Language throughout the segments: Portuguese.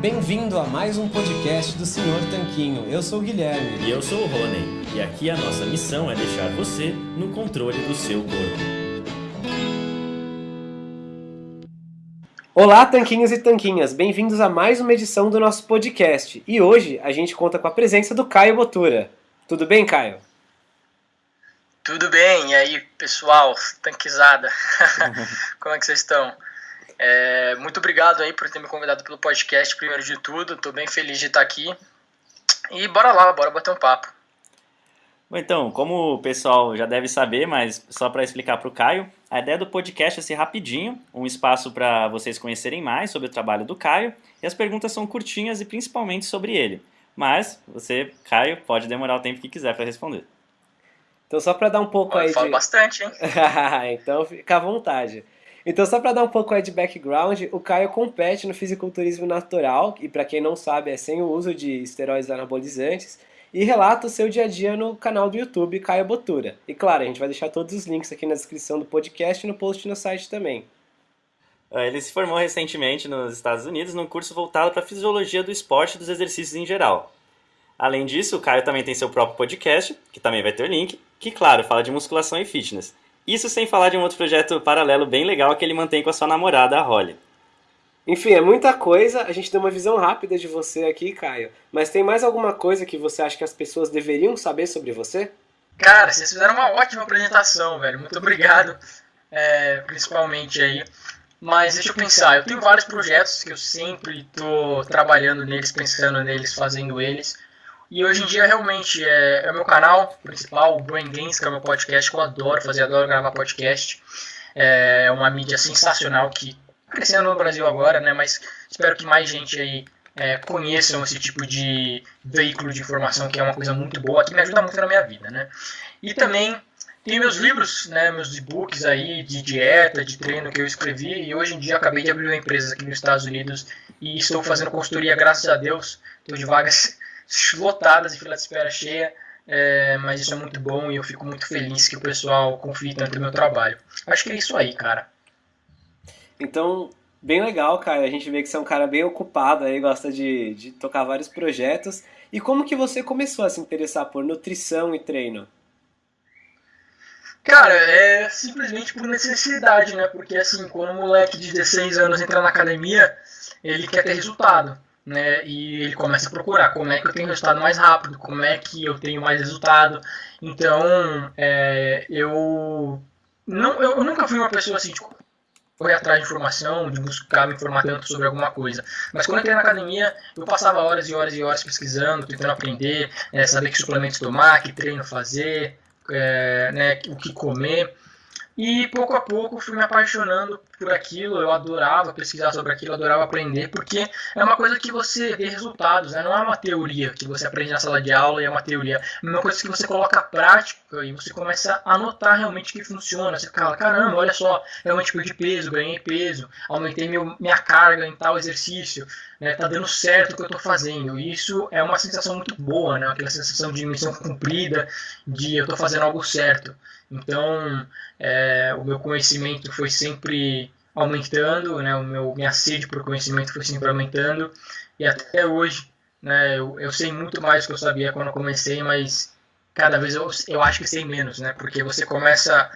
Bem-vindo a mais um podcast do Senhor Tanquinho. Eu sou o Guilherme. E eu sou o Rony. E aqui a nossa missão é deixar você no controle do seu corpo. Olá, tanquinhos e tanquinhas. Bem-vindos a mais uma edição do nosso podcast. E hoje a gente conta com a presença do Caio Botura. Tudo bem, Caio? Tudo bem, e aí pessoal, tanquizada, como é que vocês estão? É, muito obrigado aí por ter me convidado pelo podcast, primeiro de tudo, estou bem feliz de estar aqui. E bora lá, bora bater um papo. Bom, então, como o pessoal já deve saber, mas só para explicar para o Caio, a ideia do podcast é ser rapidinho, um espaço para vocês conhecerem mais sobre o trabalho do Caio, e as perguntas são curtinhas e principalmente sobre ele. Mas você, Caio, pode demorar o tempo que quiser para responder. Então, só para dar um pouco Eu aí falo de... bastante, hein? então, fica à vontade. Então, só para dar um pouco de background, o Caio compete no fisiculturismo natural, e para quem não sabe, é sem o uso de esteroides anabolizantes, e relata o seu dia a dia no canal do YouTube Caio Botura. E claro, a gente vai deixar todos os links aqui na descrição do podcast e no post no site também. Ele se formou recentemente nos Estados Unidos num curso voltado para a fisiologia do esporte e dos exercícios em geral. Além disso, o Caio também tem seu próprio podcast, que também vai ter o link, que, claro, fala de musculação e fitness. Isso sem falar de um outro projeto paralelo bem legal que ele mantém com a sua namorada, a Holly. Enfim, é muita coisa, a gente deu uma visão rápida de você aqui, Caio. Mas tem mais alguma coisa que você acha que as pessoas deveriam saber sobre você? Cara, vocês fizeram uma ótima apresentação, velho. Muito obrigado, é, principalmente aí. Mas deixa eu pensar, eu tenho vários projetos que eu sempre estou trabalhando neles, pensando neles, fazendo eles. E hoje em dia realmente é, é o meu canal principal, o Brain Games, que é o meu podcast, que eu adoro fazer, adoro gravar podcast. É uma mídia sensacional que tá crescendo no Brasil agora, né? Mas espero que mais gente aí é, conheçam esse tipo de veículo de informação, que é uma coisa muito boa, que me ajuda muito na minha vida, né? E também tem meus livros, né, meus e-books aí de dieta, de treino que eu escrevi e hoje em dia acabei de abrir uma empresa aqui nos Estados Unidos e estou fazendo consultoria, graças a Deus, estou de vagas lotadas e fila de espera cheia, é, mas isso é muito bom e eu fico muito feliz que o pessoal confie tanto no meu trabalho. Acho que é isso aí, cara. Então, bem legal, cara. A gente vê que você é um cara bem ocupado aí, gosta de, de tocar vários projetos. E como que você começou a se interessar por nutrição e treino? Cara, é simplesmente por necessidade, né? Porque assim, quando um moleque de 16 anos entra na academia, ele quer ter resultado, né? E ele começa a procurar como é que eu tenho resultado mais rápido, como é que eu tenho mais resultado. Então, é, eu não, eu nunca fui uma pessoa assim, tipo, correr atrás de informação, de buscar me informar tanto sobre alguma coisa. Mas quando eu entrei na academia, eu passava horas e horas e horas pesquisando, tentando aprender, é, saber que suplementos tomar, que treino fazer, é, né, o que comer. E pouco a pouco fui me apaixonando por aquilo, eu adorava pesquisar sobre aquilo, adorava aprender, porque é uma coisa que você vê resultados, né? não é uma teoria que você aprende na sala de aula e é uma teoria, é uma coisa que você coloca prática e você começa a notar realmente que funciona. Você fala, caramba, olha só, realmente perdi peso, ganhei peso, aumentei meu, minha carga em tal exercício, né? tá dando certo o que eu estou fazendo. E isso é uma sensação muito boa, né? aquela sensação de missão cumprida, de eu estou fazendo algo certo. Então, é, o meu conhecimento foi sempre aumentando, né, o meu, minha sede por conhecimento foi sempre aumentando, e até hoje né, eu, eu sei muito mais do que eu sabia quando eu comecei, mas cada vez eu, eu acho que sei menos, né, porque você começa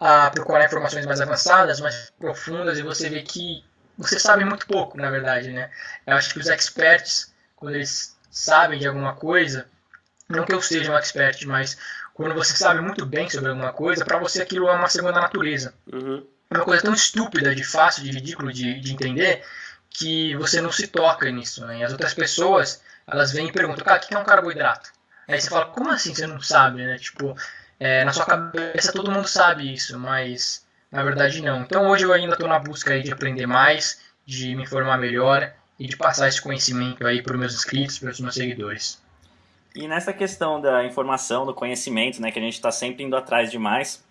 a procurar informações mais avançadas, mais profundas, e você vê que você sabe muito pouco, na verdade. Né? Eu acho que os experts, quando eles sabem de alguma coisa, não que eu seja um expert, mas quando você sabe muito bem sobre alguma coisa, para você aquilo é uma segunda natureza. Uhum. É uma coisa tão estúpida, de fácil, de ridículo de, de entender, que você não se toca nisso. Né? E as outras pessoas, elas vêm e perguntam, cara, o que é um carboidrato? Aí você fala, como assim você não sabe, né? Tipo, é, na sua cabeça todo mundo sabe isso, mas na verdade não. Então hoje eu ainda estou na busca aí de aprender mais, de me informar melhor e de passar esse conhecimento aí para os meus inscritos, para os meus seguidores. E nessa questão da informação, do conhecimento, né, que a gente está sempre indo atrás demais,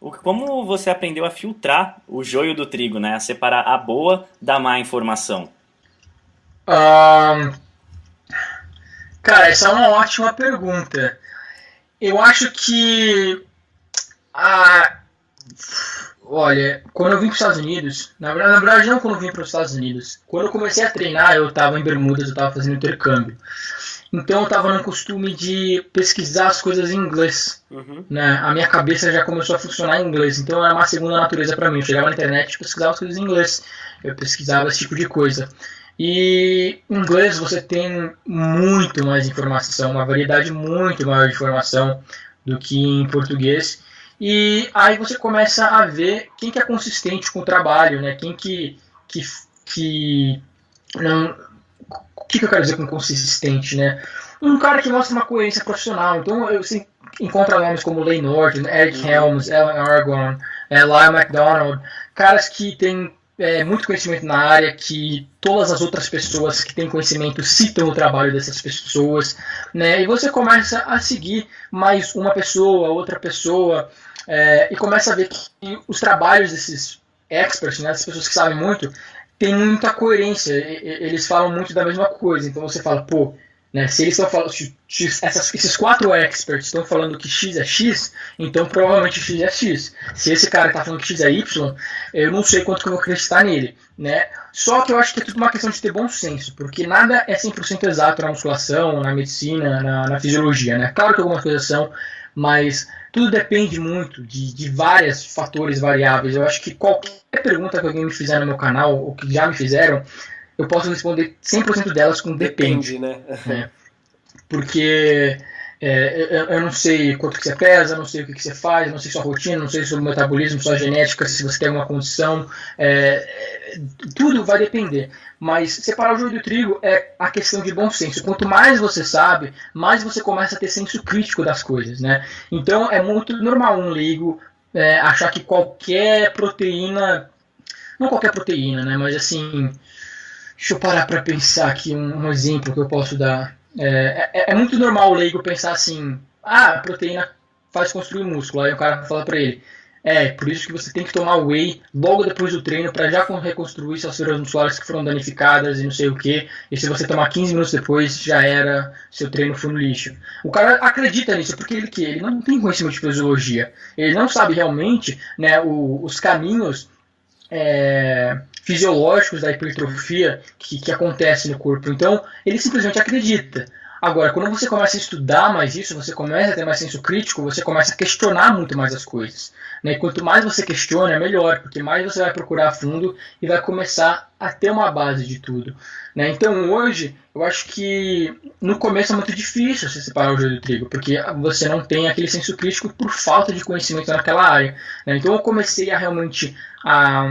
o, como você aprendeu a filtrar o joio do trigo, né, a separar a boa da má informação? Um, cara, essa é uma ótima pergunta. Eu acho que a, Olha, quando eu vim para os Estados Unidos, na verdade, na verdade não quando eu vim para os Estados Unidos, quando eu comecei a treinar, eu estava em Bermudas, eu estava fazendo intercâmbio. Então eu estava no costume de pesquisar as coisas em inglês. Uhum. Né? A minha cabeça já começou a funcionar em inglês, então era uma segunda natureza para mim. Eu chegava na internet e pesquisava as coisas em inglês. Eu pesquisava esse tipo de coisa. E em inglês você tem muito mais informação, uma variedade muito maior de informação do que em português. E aí você começa a ver quem que é consistente com o trabalho, né? Quem que que, que não o que, que eu quero dizer com consistente, né? Um cara que mostra uma coerência profissional. Então assim, encontro nomes como Lane Norton, Eric Helms, Alan Argon, é, Lyle McDonald, caras que têm é, muito conhecimento na área, que todas as outras pessoas que têm conhecimento citam o trabalho dessas pessoas, né? E você começa a seguir mais uma pessoa, outra pessoa, é, e começa a ver que os trabalhos desses experts, né, das pessoas que sabem muito, tem muita coerência, eles falam muito da mesma coisa. Então você fala, pô, né, se eles estão falando, essas, esses quatro experts estão falando que X é X, então provavelmente X é X. Se esse cara está falando que X é Y, eu não sei quanto que eu vou acreditar nele. Né? Só que eu acho que é tudo uma questão de ter bom senso, porque nada é 100% exato na musculação, na medicina, na, na fisiologia. Né? Claro que algumas coisas são, mas tudo depende muito de, de vários fatores variáveis. Eu acho que qualquer pergunta que alguém me fizer no meu canal, ou que já me fizeram, eu posso responder 100% delas com depende. Depende, né? é. Porque é, eu, eu, não sei quanto que você pesa, não sei o que, que você faz, não sei sua rotina, não sei o metabolismo, sua genética, se você tem alguma condição. É, tudo vai depender. Mas separar o joio do trigo é a questão de bom senso. Quanto mais você sabe, mais você começa a ter senso crítico das coisas. Né? Então é muito normal um leigo é, achar que qualquer proteína. Não qualquer proteína, né? Mas assim. Deixa eu parar para pensar aqui um, um, exemplo que eu posso dar. É, é, é muito normal o leigo pensar assim: ah, a proteína faz construir músculo. Aí o cara fala para ele: é, por isso que você tem que tomar whey logo depois do treino para já reconstruir suas fibras musculares que foram danificadas e não sei o que. E se você tomar 15 minutos depois, já era, seu treino foi no lixo. O cara acredita nisso porque ele que ele não tem conhecimento de fisiologia. Ele não sabe realmente né, o, os caminhos é, fisiológicos da hipertrofia que, que acontece no corpo. Então, ele simplesmente acredita. Agora, quando você começa a estudar mais isso, você começa a ter mais senso crítico, você começa a questionar muito mais as coisas. Né? E quanto mais você questiona, é melhor, porque mais você vai procurar a fundo e vai começar a ter uma base de tudo. Né? Então, hoje, eu acho que no começo é muito difícil você separar o joio do trigo, porque você não tem aquele senso crítico por falta de conhecimento naquela área. Né? Então, eu comecei a realmente a,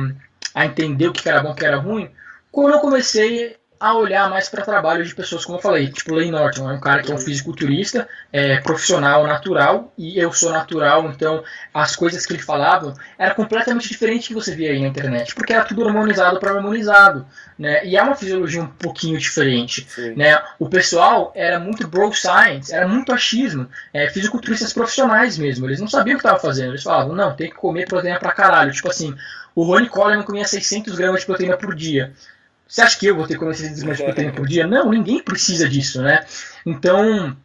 a entender o que era bom e o que era ruim quando eu comecei a olhar mais para trabalhos de pessoas, como eu falei, tipo Lane Norton, é um cara que é um fisiculturista, é, profissional, natural, e eu sou natural, então as coisas que ele falava era completamente diferente do que você via aí na internet, porque era tudo harmonizado para harmonizado, né? E é uma fisiologia um pouquinho diferente, Sim. né? O pessoal era muito bro science, era muito achismo, é, fisiculturistas profissionais mesmo, eles não sabiam o que estavam fazendo, eles falavam, não, tem que comer proteína pra caralho, tipo assim, o Ronnie Coleman comia 600 gramas de proteína por dia. Você acha que eu vou ter que comer 600 gramas de proteína por dia? Não, ninguém precisa disso, né? Então,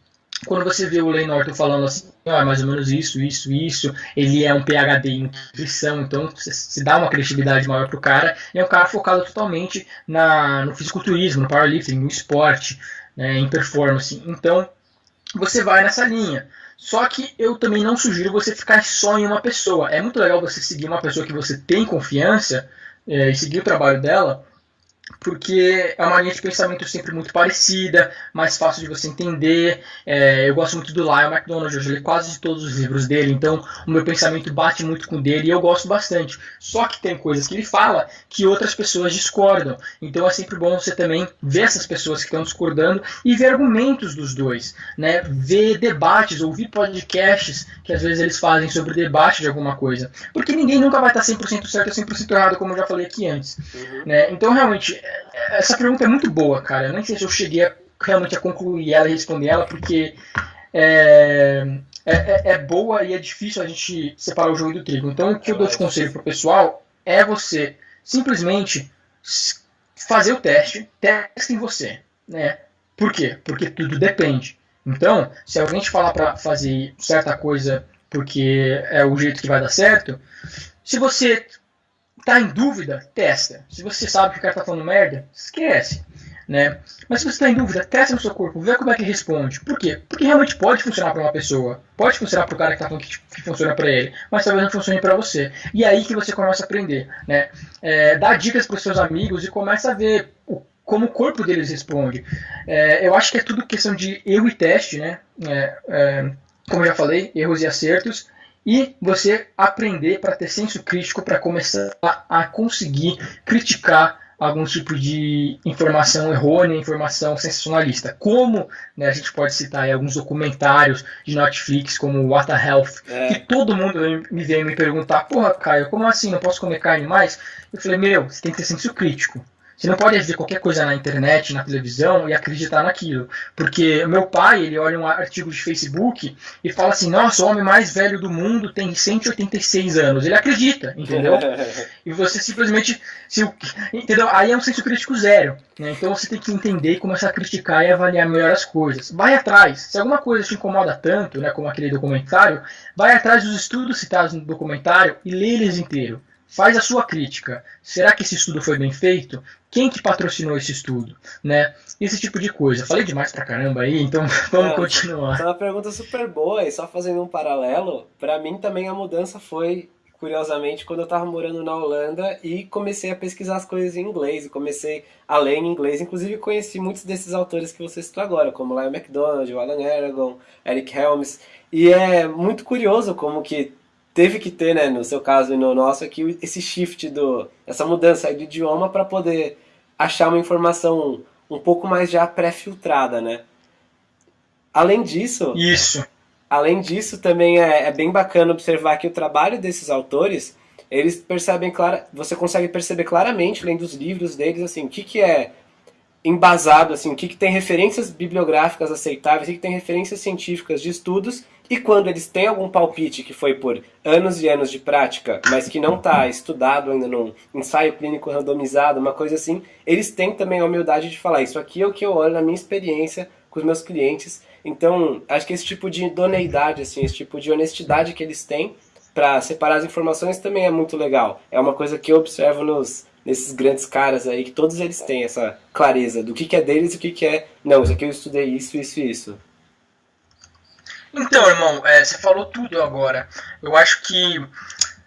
quando você vê o Lane Norton falando assim, ah, mais ou menos isso, isso, isso, ele é um PhD em nutrição, então se dá uma criatividade maior pro cara, e é um cara focado totalmente na, no fisiculturismo, no powerlifting, no esporte, né, em performance. Então, você vai nessa linha. Só que eu também não sugiro você ficar só em uma pessoa. É muito legal você seguir uma pessoa que você tem confiança é, e seguir o trabalho dela, porque é uma linha de pensamento sempre muito parecida, mais fácil de você entender. É, eu gosto muito do Lyle McDonald, eu li quase todos os livros dele, então o meu pensamento bate muito com o dele e eu gosto bastante. Só que tem coisas que ele fala que outras pessoas discordam, então é sempre bom você também ver essas pessoas que estão discordando e ver argumentos dos dois, né? ver debates, ouvir podcasts que às vezes eles fazem sobre debate de alguma coisa, porque ninguém nunca vai estar 100% certo ou 100% errado, como eu já falei aqui antes. Uhum. Né? Então, realmente, essa pergunta é muito boa, cara. Eu nem sei se eu cheguei a, realmente a concluir ela e responder ela, porque é, é, é, é, boa e é difícil a gente separar o jogo do trigo. Então, o que eu dou de conselho pro pessoal é você simplesmente fazer o teste, teste em você. Né? Por quê? Porque tudo depende. Então, se alguém te falar para fazer certa coisa porque é o jeito que vai dar certo, Se você tá em dúvida, testa. Se você sabe que o cara tá falando merda, esquece. Né? Mas se você está em dúvida, testa no seu corpo, vê como é que responde. Por quê? Porque realmente pode funcionar para uma pessoa, pode funcionar para o cara que está falando que, que funciona para ele, mas talvez não funcione para você. E é aí que você começa a aprender. Né? É, dá dicas para os seus amigos e começa a ver o, como o corpo deles responde. É, eu acho que é tudo questão de erro e teste, né? É, é como eu já falei, erros e acertos e você aprender para ter senso crítico para começar a conseguir criticar algum tipo de informação errônea, informação sensacionalista. Como né, a gente pode citar alguns documentários de Netflix, como What the Health, é. que todo mundo me vem me perguntar, porra, Caio, como assim, não posso comer carne mais? Eu falei, meu, você tem que ter senso crítico. Você não pode ver qualquer coisa na internet, na televisão e acreditar naquilo. Porque meu pai, ele olha um artigo de Facebook e fala assim: nossa, o homem mais velho do mundo tem 186 anos. Ele acredita, entendeu? e você simplesmente. Se, entendeu? Aí é um senso crítico zero. Né? Então você tem que entender e começar a criticar e avaliar melhor as coisas. Vai atrás. Se alguma coisa te incomoda tanto, né, como aquele documentário, vai atrás dos estudos citados no documentário e lê eles inteiro faz a sua crítica. Será que esse estudo foi bem feito? Quem que patrocinou esse estudo? Né? Esse tipo de coisa. Falei demais pra caramba aí, então vamos é, continuar. É uma pergunta super boa e só fazendo um paralelo, para mim também a mudança foi curiosamente quando eu estava morando na Holanda e comecei a pesquisar as coisas em inglês e comecei a ler em inglês, inclusive conheci muitos desses autores que você citou agora, como Lyle MacDonald, Alan Aragon, Eric Helms, e é muito curioso como que teve que ter, né, no seu caso e no nosso aqui, esse shift, do, essa mudança de idioma para poder achar uma informação um pouco mais já pré-filtrada, né? Além disso... Isso. Além disso, também é, é, bem bacana observar que o trabalho desses autores, eles percebem clara, você consegue perceber claramente, lendo os livros deles, assim, o que, que é embasado, assim, o que, que tem referências bibliográficas aceitáveis, o que, que tem referências científicas de estudos, e quando eles têm algum palpite que foi por anos e anos de prática, mas que não está estudado ainda num ensaio clínico randomizado, uma coisa assim, eles têm também a humildade de falar, isso aqui é o que eu olho na minha experiência com os meus clientes. Então, acho que esse tipo de idoneidade, assim, esse tipo de honestidade que eles têm para separar as informações também é muito legal. É uma coisa que eu observo nos nesses grandes caras aí, que todos eles têm essa clareza do que, que é deles e o que, que é. Não, isso aqui eu estudei isso, isso isso. Então, irmão, é, você falou tudo agora. Eu acho que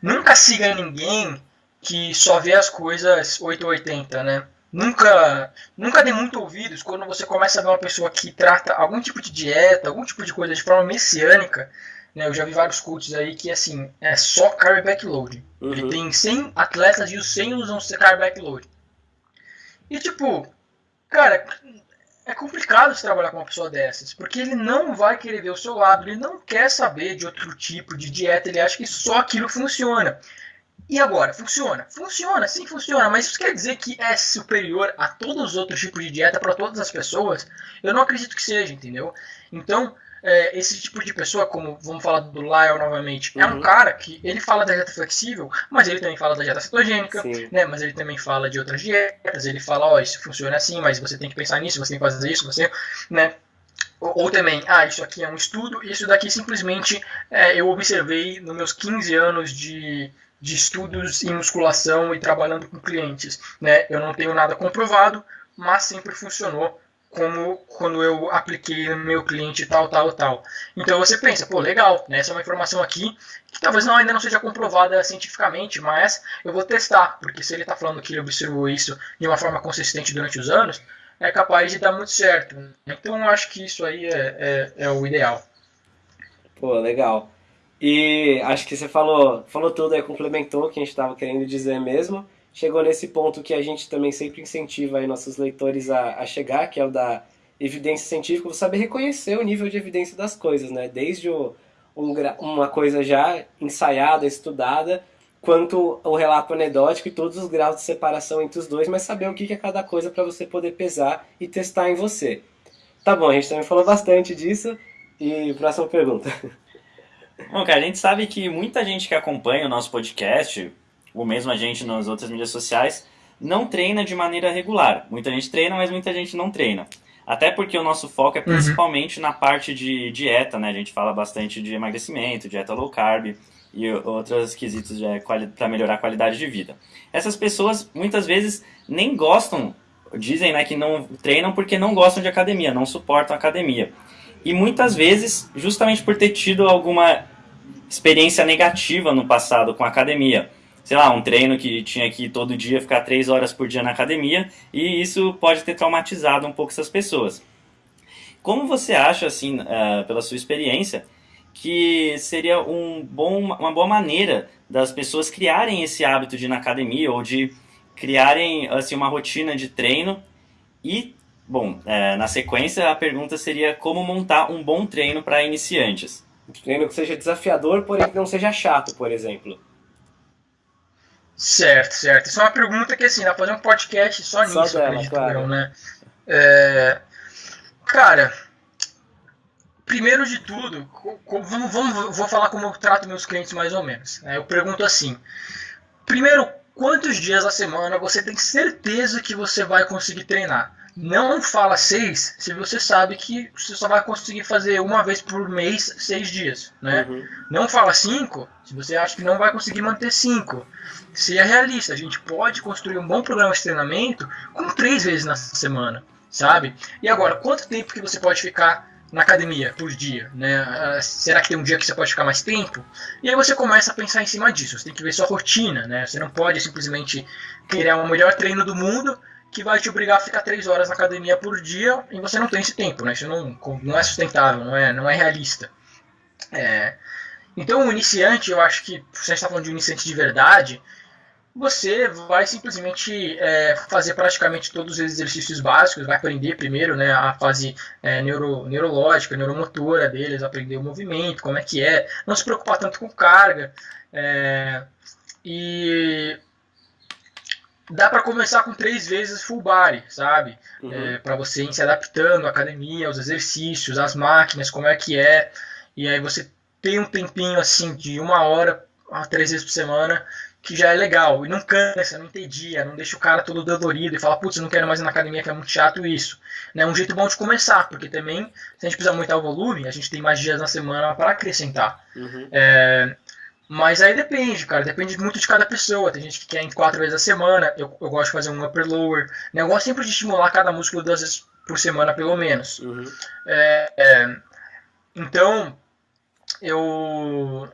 nunca siga ninguém que só vê as coisas 880, né? Nunca, nunca dê muito ouvidos quando você começa a ver uma pessoa que trata algum tipo de dieta, algum tipo de coisa de forma messiânica. Né? Eu já vi vários coaches aí que assim, é só carb backload. Uhum. Ele tem 100 atletas e os 100 usam carb backload. E tipo, cara, é complicado se trabalhar com uma pessoa dessas, porque ele não vai querer ver o seu lado, ele não quer saber de outro tipo de dieta, ele acha que só aquilo funciona. E agora, funciona? Funciona, sim funciona, mas isso quer dizer que é superior a todos os outros tipos de dieta para todas as pessoas? Eu não acredito que seja, entendeu? Então, é, esse tipo de pessoa, como vamos falar do Lyle novamente, uhum. é um uhum. cara que ele fala da dieta flexível, mas ele também fala da dieta cetogênica, né? Mas ele também fala de outras dietas, ele fala, ó, oh, isso funciona assim, mas você tem que pensar nisso, você tem que fazer isso, você, né? Ou, ou também, ah, isso aqui é um estudo, isso daqui simplesmente é, eu observei nos meus 15 anos de, de estudos em musculação e trabalhando com clientes, né? Eu não tenho nada comprovado, mas sempre funcionou como quando eu apliquei no meu cliente tal, tal, tal. Então você pensa, pô, legal, né? essa é uma informação aqui que talvez não, ainda não seja comprovada cientificamente, mas eu vou testar, porque se ele está falando que ele observou isso de uma forma consistente durante os anos, é capaz de dar muito certo. Então eu acho que isso aí é, é, é o ideal. Pô, legal. E acho que você falou, falou tudo aí, complementou o que a gente estava querendo dizer mesmo chegou nesse ponto que a gente também sempre incentiva aí nossos leitores a, a chegar, que é o da evidência científica, você saber reconhecer o nível de evidência das coisas, né? Desde o, um, uma coisa já ensaiada, estudada, quanto o relato anedótico e todos os graus de separação entre os dois, mas saber o que é cada coisa para você poder pesar e testar em você. Tá bom, a gente também falou bastante disso. E próxima pergunta. Bom, cara, a gente sabe que muita gente que acompanha o nosso podcast ou mesmo a gente nas outras mídias sociais, não treina de maneira regular. Muita gente treina, mas muita gente não treina. Até porque o nosso foco é uhum. principalmente uhum. na parte de dieta, né? A gente fala bastante de emagrecimento, dieta low carb. e outros quesitos para melhorar a qualidade de vida. Essas pessoas muitas vezes nem gostam, dizem né, que não treinam porque não gostam de academia, não suportam academia. E muitas vezes, justamente por ter tido alguma experiência negativa no passado com a academia. Sei lá, um treino que tinha que ir todo dia ficar três horas por dia na academia, e isso pode ter traumatizado um pouco essas pessoas. Como você acha, assim, uh, pela sua experiência, que seria um bom, uma boa maneira das pessoas criarem esse hábito de ir na academia ou de criarem assim, uma rotina de treino e, bom, é, na sequência a pergunta seria como montar um bom treino para iniciantes. Um treino que seja desafiador, porém que não seja chato, por exemplo. Certo, certo. Isso é uma pergunta que assim, dá pra fazer um podcast só nisso, só dela, acredito claro. eu, né? É... Cara, primeiro de tudo, vamos, vamos, vou falar como eu trato meus clientes mais ou menos. Né? Eu pergunto assim: primeiro, quantos dias da semana você tem certeza que você vai conseguir treinar? Não fala seis se você sabe que você só vai conseguir fazer uma vez por mês seis dias. Né? Uhum. Não fala cinco se você acha que não vai conseguir manter cinco. Se é realista, a gente pode construir um bom programa de treinamento com três vezes na semana, sabe? E agora, quanto tempo que você pode ficar na academia por dia, né? Ah, será que tem um dia que você pode ficar mais tempo? E aí você começa a pensar em cima disso. Você tem que ver sua rotina, né? Você não pode simplesmente criar o melhor treino do mundo que vai te obrigar a ficar três horas na academia por dia e você não tem esse tempo, né? Isso não, não é sustentável, não é, não é realista. É, então, o iniciante, eu acho que se a gente está falando de um iniciante de verdade, você vai simplesmente é, fazer praticamente todos os exercícios básicos, vai aprender primeiro né, a fase é, neuro, neurológica, neuromotora deles, aprender o movimento, como é que é, não se preocupar tanto com carga. É, e dá para começar com três vezes full body, sabe? Uhum. É, para você ir se adaptando à academia, aos exercícios, às máquinas, como é que é. E aí você tem um tempinho assim de uma hora a três vezes por semana que já é legal. E não cansa, não entedia, não deixa o cara todo dolorido e fala, putz, não quero mais ir na academia que é muito chato isso. É né? um jeito bom de começar, porque também, se a gente precisar aumentar o volume, a gente tem mais dias na semana para acrescentar. Uhum. É, mas aí depende, cara, depende muito de cada pessoa. Tem gente que quer em quatro vezes a semana, eu, eu gosto de fazer um upper lower. Né? Eu gosto sempre de estimular cada músculo duas vezes por semana, pelo menos. Uhum. É, é, então, eu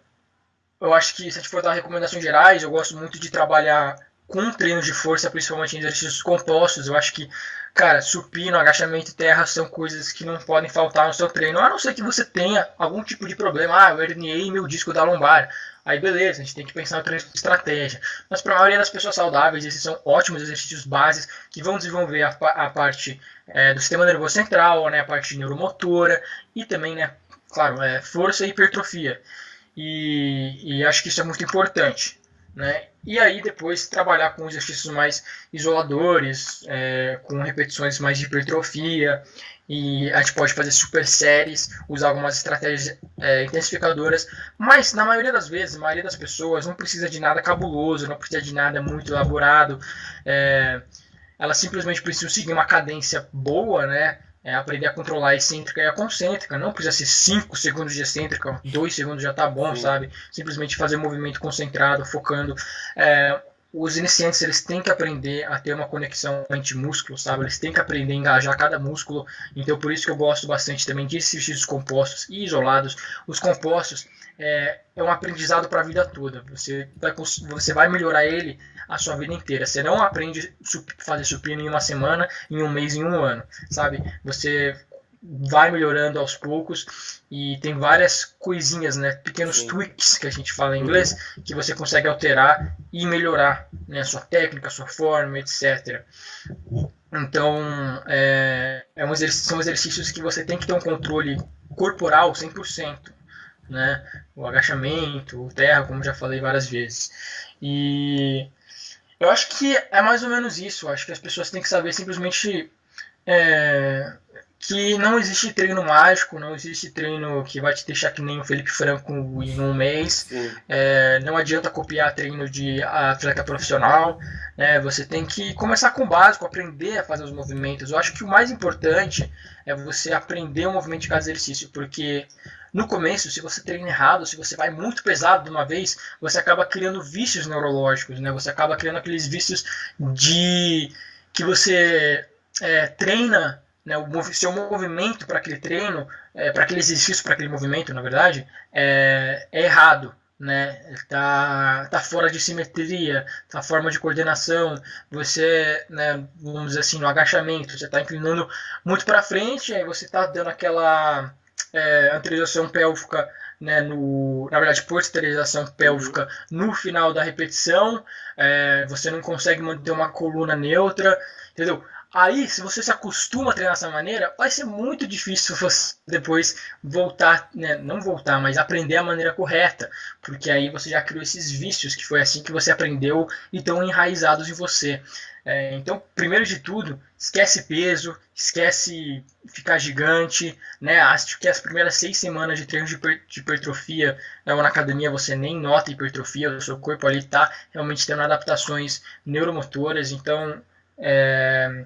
eu acho que se a gente for dar recomendações gerais, eu gosto muito de trabalhar com treino de força, principalmente em exercícios compostos. Eu acho que, cara, supino, agachamento e terra são coisas que não podem faltar no seu treino, a não ser que você tenha algum tipo de problema. Ah, eu herniei meu disco da lombar. Aí beleza, a gente tem que pensar em estratégia. Mas para a maioria das pessoas saudáveis, esses são ótimos exercícios bases que vão desenvolver a, a parte é, do sistema nervoso central, né, a parte neuromotora e também, né, claro, é, força e hipertrofia. E, e acho que isso é muito importante. Né? E aí depois trabalhar com exercícios mais isoladores, é, com repetições mais de hipertrofia, e a gente pode fazer super séries, usar algumas estratégias é, intensificadoras, mas na maioria das vezes, a maioria das pessoas não precisa de nada cabuloso, não precisa de nada muito elaborado, é, elas simplesmente precisam seguir uma cadência boa, né? É aprender a controlar a excêntrica e a concêntrica. Não precisa ser 5 segundos de excêntrica, 2 segundos já tá bom, sabe? Simplesmente fazer um movimento concentrado, focando. É, os iniciantes eles têm que aprender a ter uma conexão mente-músculo, sabe? Eles têm que aprender a engajar cada músculo. Então, por isso que eu gosto bastante também de exercícios compostos e isolados. Os compostos é, é um aprendizado para a vida toda. Você vai, você vai melhorar ele a sua vida inteira. Você não aprende a fazer supino em uma semana, em um mês, em um ano, sabe? Você vai melhorando aos poucos e tem várias coisinhas, né, pequenos Sim. tweaks que a gente fala em inglês, uhum. que você consegue alterar e melhorar, né, a sua técnica, a sua forma, etc. Então, é, é um são exercícios que você tem que ter um controle corporal 100%, né, o agachamento, o terra, como já falei várias vezes. E eu acho que é mais ou menos isso. Eu acho que as pessoas têm que saber simplesmente é, que não existe treino mágico, não existe treino que vai te deixar que nem o Felipe Franco em um mês. É, não adianta copiar treino de atleta profissional. Né? Você tem que começar com o básico, aprender a fazer os movimentos. Eu acho que o mais importante é você aprender o movimento de cada exercício, porque no começo, se você treina errado, se você vai muito pesado de uma vez, você acaba criando vícios neurológicos, né? Você acaba criando aqueles vícios de que você é, treina né, o seu movimento para aquele treino, é, para aquele exercício, para aquele movimento, na verdade, é, é errado né? Tá, tá fora de simetria, tá forma de coordenação. Você, né, vamos dizer assim, no agachamento, você está inclinando muito para frente, aí você está dando aquela é, anteriorização pélvica, né, no, na verdade, posteriorização pélvica no final da repetição. É, você não consegue manter uma coluna neutra, entendeu? Aí, se você se acostuma a treinar dessa maneira, vai ser muito difícil você depois voltar, né, não voltar, mas aprender a maneira correta, porque aí você já criou esses vícios, que foi assim que você aprendeu e estão enraizados em você. É, então, primeiro de tudo, esquece peso, esquece ficar gigante, né? Acho que as primeiras seis semanas de treino de, hipertrofia né, na academia você nem nota hipertrofia, o seu corpo ali está realmente tendo adaptações neuromotoras, então é,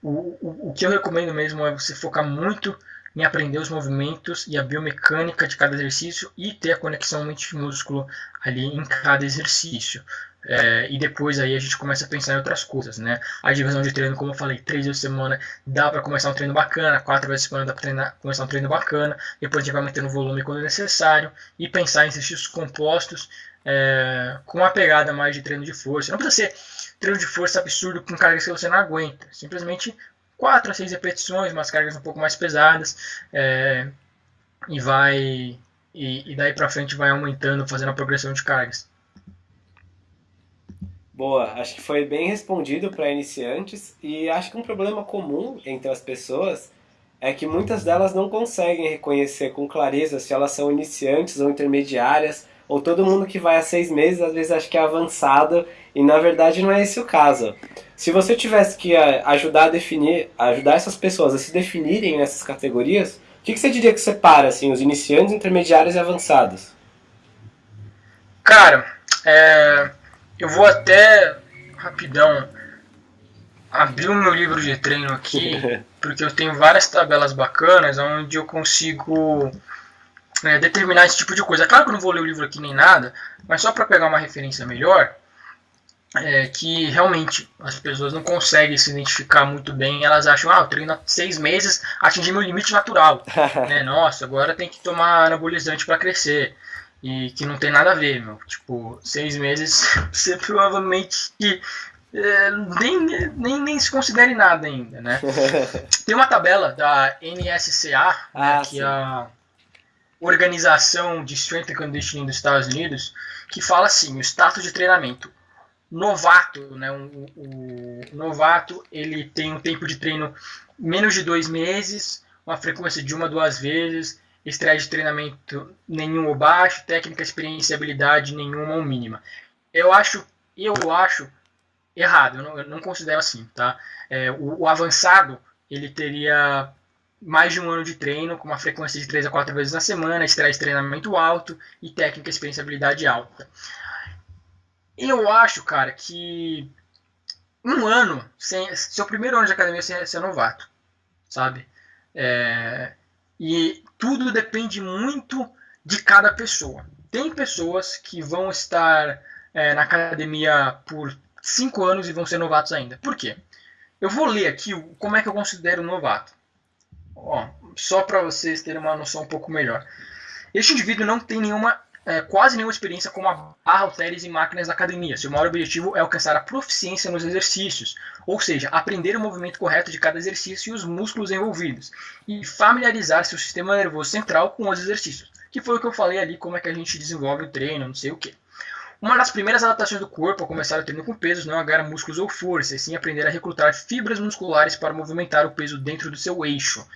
o, o, o que eu recomendo mesmo é você focar muito em aprender os movimentos e a biomecânica de cada exercício e ter a conexão mente-músculo ali em cada exercício. É, e depois aí a gente começa a pensar em outras coisas, né? A divisão de treino, como eu falei, três vezes por semana dá para começar um treino bacana, quatro vezes por semana dá para começar um treino bacana, depois a gente vai mantendo o volume quando necessário e pensar em exercícios compostos é, com uma pegada mais de treino de força. Não precisa ser treino de força absurdo com cargas que você não aguenta. Simplesmente 4 a 6 repetições, umas cargas um pouco mais pesadas, é, e vai e, e daí para frente vai aumentando, fazendo a progressão de cargas. Boa, acho que foi bem respondido para iniciantes e acho que um problema comum entre as pessoas é que muitas delas não conseguem reconhecer com clareza se elas são iniciantes ou intermediárias ou todo mundo que vai há seis meses às vezes acha que é avançado e na verdade não é esse o caso. Se você tivesse que eh, ajudar a definir, ajudar essas pessoas a se definirem nessas categorias, o que, que você diria que separa assim, os iniciantes, intermediários e avançados? Cara, é, eu vou até rapidão abrir o meu livro de treino aqui, porque eu tenho várias tabelas bacanas onde eu consigo é, determinar esse tipo de coisa. Claro que eu não vou ler o livro aqui nem nada, mas só para pegar uma referência melhor, é, que realmente as pessoas não conseguem se identificar muito bem. Elas acham, ah, eu treino há seis meses, atingi meu limite natural. né? Nossa, agora tem que tomar anabolizante para crescer. E que não tem nada a ver, meu. Tipo, seis meses você provavelmente é, nem, nem, nem se considere nada ainda, né? tem uma tabela da NSCA, né, ah, né, que é a Organização de Strength and Conditioning dos Estados Unidos, que fala assim, o status de treinamento novato, né? O, o, novato ele tem um tempo de treino menos de dois meses, uma frequência de uma duas vezes, estresse de treinamento nenhum ou baixo, técnica, experiência e habilidade nenhuma ou mínima. Eu acho, eu acho errado, eu não, eu não considero assim, tá? É, o, o, avançado ele teria mais de um ano de treino, com uma frequência de 3 a 4 vezes na semana, estresse de treinamento alto e técnica, experiência e habilidade alta. Eu acho, cara, que um ano, sem, seu primeiro ano de academia você é novato, sabe? É, e tudo depende muito de cada pessoa. Tem pessoas que vão estar é, na academia por cinco anos e vão ser novatos ainda. Por quê? Eu vou ler aqui como é que eu considero um novato. Ó, só para vocês terem uma noção um pouco melhor. Este indivíduo não tem nenhuma é, quase nenhuma experiência com a barra, halteres e máquinas da academia. Seu maior objetivo é alcançar a proficiência nos exercícios, ou seja, aprender o movimento correto de cada exercício e os músculos envolvidos, e familiarizar seu sistema nervoso central com os exercícios, que foi o que eu falei ali, como é que a gente desenvolve o treino, não sei o que. Uma das primeiras adaptações do corpo ao começar o treino com pesos não é agarrar músculos ou força, e sim aprender a recrutar fibras musculares para movimentar o peso dentro do seu eixo.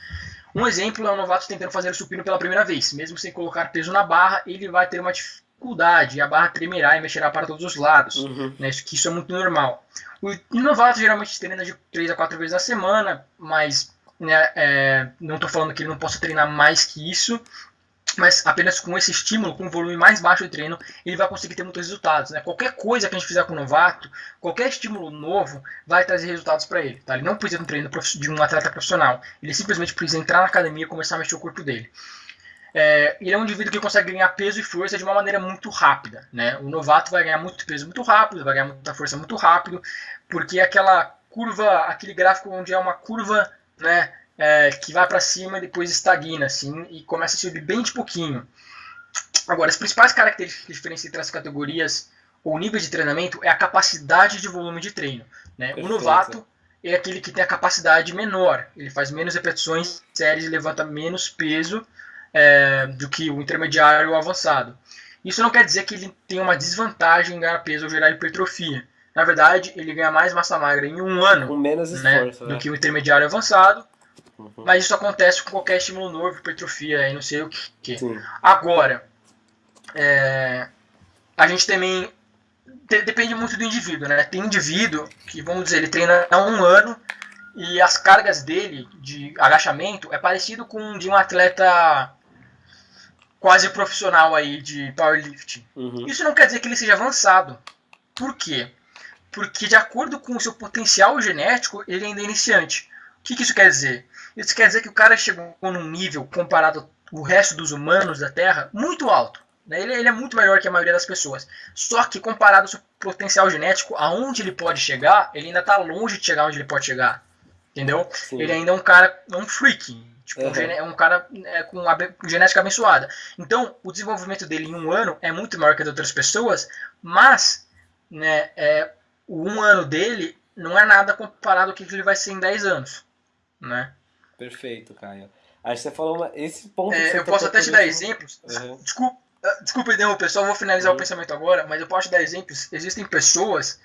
Um exemplo é um novato tentando fazer o supino pela primeira vez. Mesmo sem colocar peso na barra, ele vai ter uma dificuldade. A barra tremerá e mexerá para todos os lados. Uhum. Né? Isso, isso é muito normal. O novato geralmente treina de 3 a 4 vezes na semana, mas né, é, não estou falando que ele não possa treinar mais que isso mas apenas com esse estímulo, com um volume mais baixo de treino, ele vai conseguir ter muitos resultados. Né? Qualquer coisa que a gente fizer com o novato, qualquer estímulo novo, vai trazer resultados para ele. Tá? Ele não precisa de um treino de um atleta profissional, ele simplesmente precisa entrar na academia e começar a mexer o corpo dele. é, ele é um indivíduo que consegue ganhar peso e força de uma maneira muito rápida. Né? O novato vai ganhar muito peso muito rápido, vai ganhar muita força muito rápido, porque aquela curva, aquele gráfico onde é uma curva né, é, que vai para cima e depois estagna assim, e começa a subir bem de pouquinho. Agora, as principais características que diferenciam entre as categorias ou nível de treinamento é a capacidade de volume de treino. Né? O novato é aquele que tem a capacidade menor, ele faz menos repetições séries e levanta menos peso é, do que o intermediário ou avançado. Isso não quer dizer que ele tem uma desvantagem em ganhar peso ou gerar hipertrofia. Na verdade, ele ganha mais massa magra em um ano Com menos né, esforço, do né? que o intermediário avançado. Uhum. Mas isso acontece com qualquer estímulo novo, hipertrofia e não sei o que. Sim. Agora, é, a gente também de- depende muito do indivíduo, né? Tem indivíduo que, vamos dizer, ele treina há um ano e as cargas dele de agachamento é parecido com de um atleta quase profissional aí de powerlifting. Uhum. Isso não quer dizer que ele seja avançado. Por quê? Porque de acordo com o seu potencial genético, ele ainda é iniciante. O que, que isso quer dizer? Isso quer dizer que o cara chegou num nível comparado ao resto dos humanos da Terra muito alto. né? Ele, ele é muito melhor que a maioria das pessoas. Só que comparado ao seu potencial genético, aonde ele pode chegar, ele ainda está longe de chegar onde ele pode chegar. Entendeu? Sim. Ele ainda é um cara, é um freak. Tipo, um Uhum. gene- é um cara é, com genética abençoada. Então, o desenvolvimento dele em um ano é muito maior que de outras pessoas, mas né, é, o um ano dele não é nada comparado ao que ele vai ser em 10 anos. Né? Perfeito, Caio. Acho que você falou uma- esse ponto. É, eu posso até te dar último- exemplos. Uhum. Desculpa, ah, desculpa interromper, só vou finalizar Uhum. o pensamento agora, mas eu posso te dar exemplos. Existem pessoas,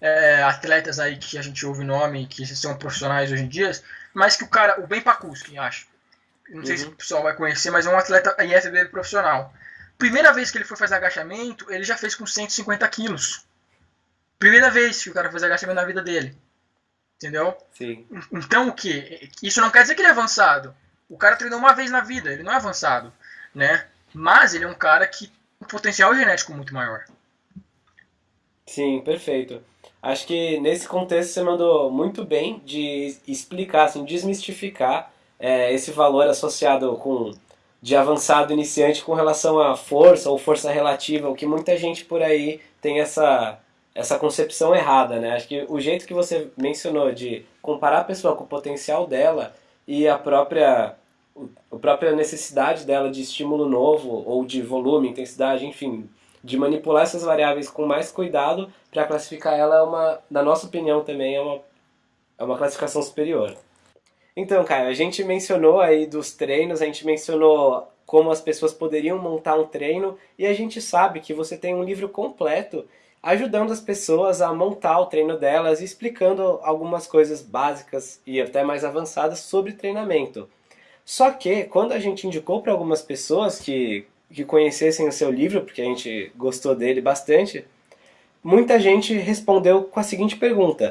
é, atletas aí que a gente ouve nome, que são profissionais hoje em dia, mas que o cara, o Ben Pakuski, acho. Não sei se Uhum. o pessoal vai conhecer, mas é um atleta IFBB profissional. Primeira vez que ele foi fazer agachamento, ele já fez com 150 quilos. Primeira vez que o cara fez agachamento na vida dele. Entendeu? Sim. Então o que? Isso não quer dizer que ele é avançado. O cara treinou uma vez na vida, ele não é avançado, né? Mas ele é um cara que tem um potencial genético muito maior. Sim, perfeito. Acho que nesse contexto você mandou muito bem de explicar, assim, desmistificar é, esse valor associado com de avançado iniciante com relação à força ou força relativa, o que muita gente por aí tem essa, essa concepção errada, né? Acho que o jeito que você mencionou de comparar a pessoa com o potencial dela e a própria a própria necessidade dela de estímulo novo ou de volume, intensidade, enfim, de manipular essas variáveis com mais cuidado para classificar ela é uma, na nossa opinião também é uma, é uma classificação superior. Então, cara, a gente mencionou aí dos treinos, a gente mencionou como as pessoas poderiam montar um treino e a gente sabe que você tem um livro completo ajudando as pessoas a montar o treino delas e explicando algumas coisas básicas e até mais avançadas sobre treinamento. Só que quando a gente indicou para algumas pessoas que, que conhecessem o seu livro, porque a gente gostou dele bastante, muita gente respondeu com a seguinte pergunta: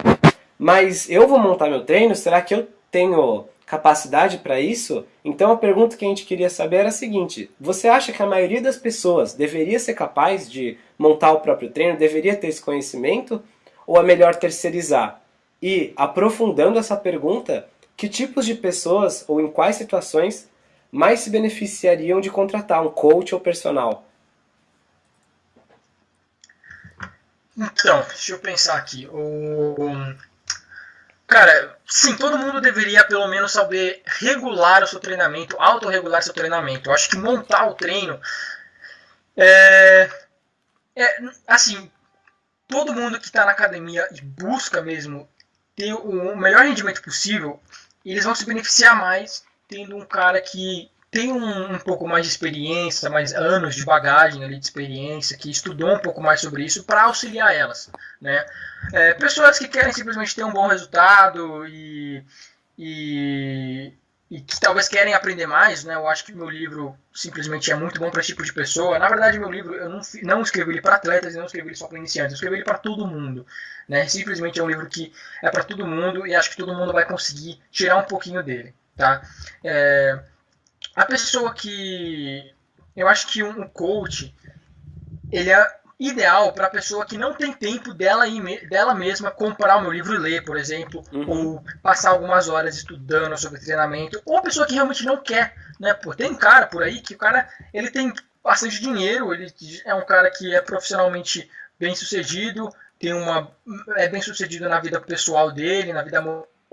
Mas eu vou montar meu treino? Será que eu tenho capacidade para isso? Então a pergunta que a gente queria saber era a seguinte: Você acha que a maioria das pessoas deveria ser capaz de montar o próprio treino, deveria ter esse conhecimento? Ou é melhor terceirizar? E, aprofundando essa pergunta, que tipos de pessoas ou em quais situações mais se beneficiariam de contratar um coach ou personal? Então, deixa eu pensar aqui. O... Cara, sim, todo mundo deveria pelo menos saber regular o seu treinamento, autorregular seu treinamento. Eu acho que montar o treino é, é assim, todo mundo que está na academia e busca mesmo ter o melhor rendimento possível, eles vão se beneficiar mais tendo um cara que tem um, um pouco mais de experiência, mais anos de bagagem ali de experiência, que estudou um pouco mais sobre isso para auxiliar elas, né? É, pessoas que querem simplesmente ter um bom resultado e, e, e que talvez querem aprender mais, né? Eu acho que meu livro simplesmente é muito bom para esse tipo de pessoa. Na verdade, meu livro eu não, não escrevi ele para atletas, e não escrevi ele só para iniciantes, eu escrevi ele para todo mundo, né? Simplesmente é um livro que é para todo mundo e acho que todo mundo vai conseguir tirar um pouquinho dele, tá? É, a pessoa que eu acho que um coach ele é ideal para a pessoa que não tem tempo dela, dela mesma comprar o meu livro e ler, por exemplo, uhum. ou passar algumas horas estudando sobre treinamento, ou a pessoa que realmente não quer, né? Pô, tem um cara por aí que o cara ele tem bastante dinheiro, ele é um cara que é profissionalmente bem sucedido, tem uma é bem sucedido na vida pessoal dele, na vida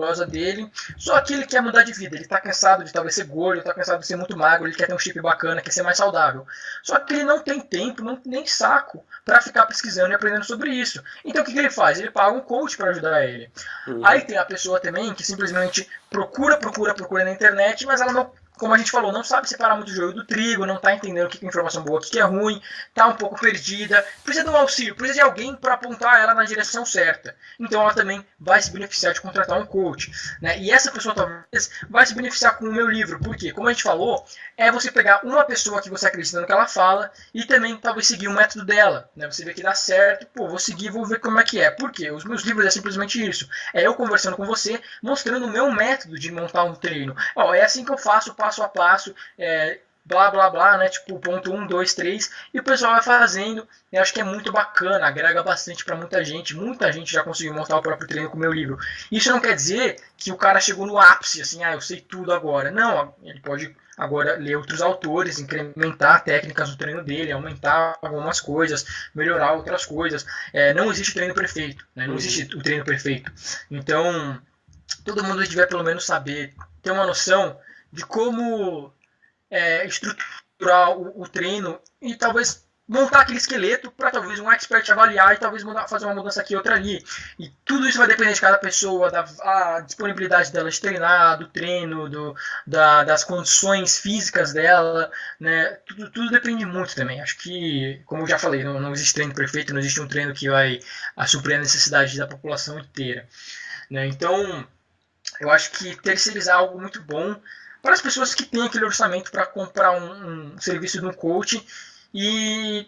causa dele. Só que ele quer mudar de vida. Ele está cansado de talvez ser gordo, está cansado de ser muito magro, ele quer ter um chip bacana, quer ser mais saudável. Só que ele não tem tempo, não, nem saco para ficar pesquisando e aprendendo sobre isso. Então o que, que ele faz? Ele paga um coach para ajudar ele. Uhum. Aí tem a pessoa também que simplesmente procura, procura, procura na internet, mas ela não como a gente falou, não sabe separar muito o joio do trigo, não está entendendo o que é informação boa, o que é ruim, está um pouco perdida, precisa de um auxílio, precisa de alguém para apontar ela na direção certa. Então ela também vai se beneficiar de contratar um coach. Né? E essa pessoa talvez vai se beneficiar com o meu livro, porque, como a gente falou, é você pegar uma pessoa que você acredita no que ela fala e também talvez seguir o método dela. Né? Você vê que dá certo, pô, vou seguir, vou ver como é que é. Por quê? Os meus livros é simplesmente isso. É eu conversando com você, mostrando o meu método de montar um treino. Ó, é assim que eu faço, passo passo a passo, é, blá blá blá, né? Tipo, ponto 1, 2, 3, e o pessoal vai fazendo. Eu acho que é muito bacana, agrega bastante para muita gente. Muita gente já conseguiu montar o próprio treino com o meu livro. Isso não quer dizer que o cara chegou no ápice, assim, ah, eu sei tudo agora. Não, ele pode agora ler outros autores, incrementar técnicas do treino dele, aumentar algumas coisas, melhorar outras coisas. É, não existe treino perfeito, né? não existe o treino perfeito. Então, todo mundo tiver pelo menos saber, ter uma noção de como é, estruturar o, o, treino e talvez montar aquele esqueleto para talvez um expert avaliar e talvez mudar, fazer uma mudança aqui outra ali. E tudo isso vai depender de cada pessoa, da disponibilidade dela de treinar, do treino, do, da, das condições físicas dela, né? Tudo, tudo depende muito também. Acho que, como eu já falei, não, não existe treino perfeito, não existe um treino que vai a suprir a necessidade da população inteira. Né? Então, eu acho que terceirizar é algo muito bom para as pessoas que têm aquele orçamento para comprar um, um, serviço de um coach e,